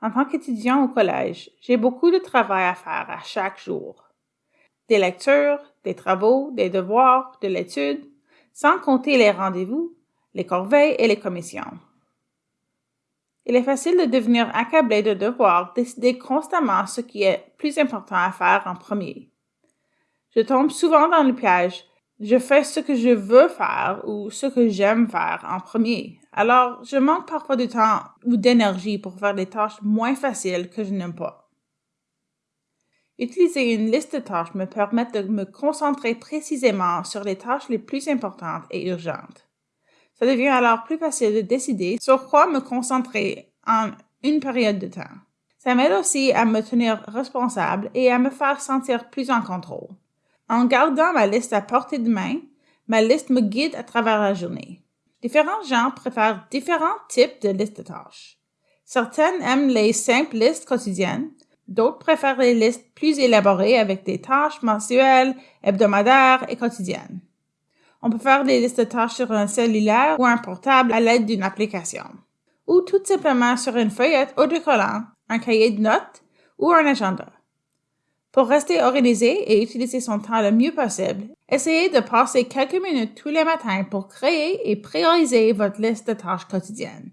En tant qu'étudiant au collège, j'ai beaucoup de travail à faire à chaque jour. Des lectures, des travaux, des devoirs, de l'étude, sans compter les rendez-vous, les corveilles et les commissions. Il est facile de devenir accablé de devoir décider constamment ce qui est plus important à faire en premier. Je tombe souvent dans le piège je fais ce que je veux faire ou ce que j'aime faire en premier. Alors, je manque parfois de temps ou d'énergie pour faire des tâches moins faciles que je n'aime pas. Utiliser une liste de tâches me permet de me concentrer précisément sur les tâches les plus importantes et urgentes. Ça devient alors plus facile de décider sur quoi me concentrer en une période de temps. Ça m'aide aussi à me tenir responsable et à me faire sentir plus en contrôle. En gardant ma liste à portée de main, ma liste me guide à travers la journée. Différents gens préfèrent différents types de listes de tâches. Certaines aiment les simples listes quotidiennes, d'autres préfèrent les listes plus élaborées avec des tâches mensuelles, hebdomadaires et quotidiennes. On peut faire des listes de tâches sur un cellulaire ou un portable à l'aide d'une application, ou tout simplement sur une feuillette autocollant, un cahier de notes ou un agenda. Pour rester organisé et utiliser son temps le mieux possible, essayez de passer quelques minutes tous les matins pour créer et prioriser votre liste de tâches quotidiennes.